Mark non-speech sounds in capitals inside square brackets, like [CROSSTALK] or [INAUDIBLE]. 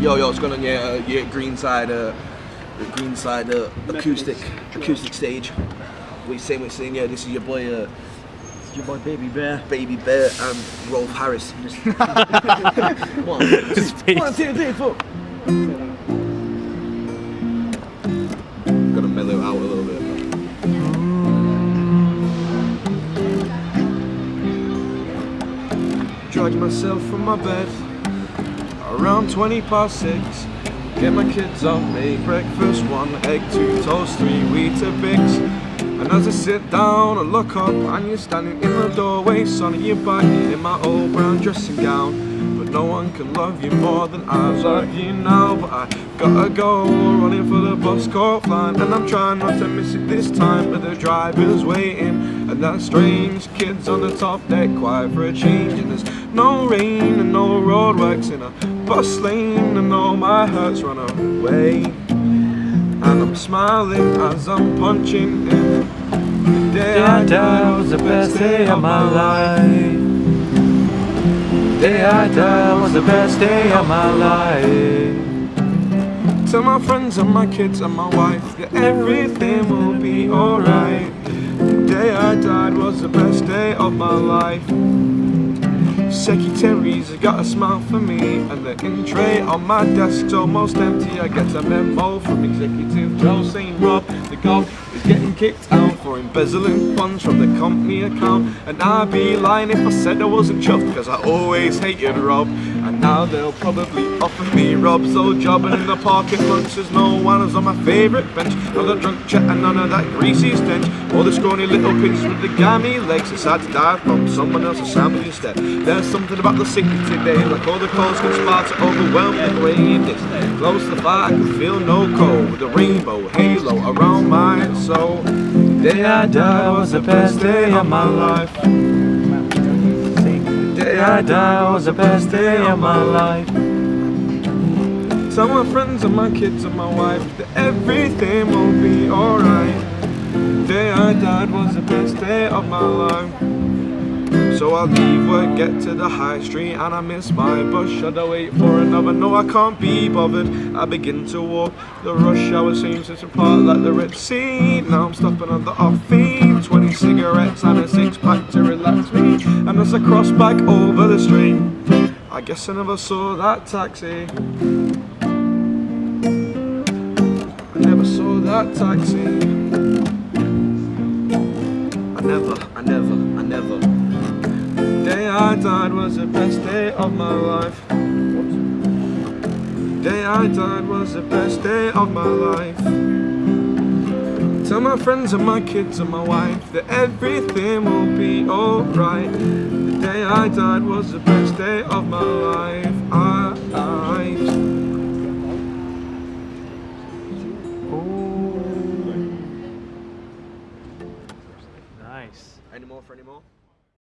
Yo, yo, what's going on? Yeah, uh, yeah, Greenside, uh, Greenside uh, acoustic, acoustic stage. You saying? You saying? Yeah, this is your boy, uh, It's your boy Baby Bear. Baby Bear, and Rolf Harris. [LAUGHS] [LAUGHS] Just one, [LAUGHS] two, three, four. Gotta mellow out a little bit. Drag myself from my bed around 20 past 6. Get my kids up, make breakfast, one egg, two toast, three Weetabix. And as I sit down, I look up and you're standing in the doorway, sunning your back in my old brown dressing gown. But no one can love you more than I love you now. But I gotta go, running for the bus caught line, and I'm trying not to miss it this time. But the driver's waiting, and that strange kid's on the top deck, quiet for a change. And there's no rain and no roadworks in a bus lane, and all my hurts run away. And I'm smiling as I'm punching in. The day I died was the best day of my life. The day I died was the best day of my life. Tell my friends and my kids and my wife that everything will be alright. Was the best day of my life. Secretaries got a smile for me And the in tray on my desk's almost empty I get a memo from Executive Joe saying Rob, the golf getting kicked out For embezzling funds from the company account. And I'd be lying if I said I wasn't chuffed Cause I always hated Rob. And now they'll probably offer me Rob's old job And in the parking lunch there's no one who's on my favourite bench. Of the drunk chat and none of that greasy stench. All the scrawny little pigs with the gammy legs Decide to die from someone else's sandwich instead. There's something about the city today Like all the calls conspire to overwhelm the grey this Close to the fire, I can feel no cold. With a rainbow halo around my soul The day I died was the best day of my life. The day I died was the best day of my life. Tell my friends and my kids and my wife. That everything will be alright. The day I died was the best day of my life so I leave work, get to the high street and I miss my bus. Should I wait for another? No, I can't be bothered. I begin to walk, the rush hour seems to part like the Red Sea. Now I'm stopping at the off theme 20 cigarettes and a six pack to relax me. And as I cross back over the street I guess I never saw that taxi. I never saw that taxi. I never, I never, I never I died was the best day of my life. The day I died was the best day of my life. Tell my friends and my kids and my wife that everything will be alright. The day I died was the best day of my life. I, I Nice. Any more for any more?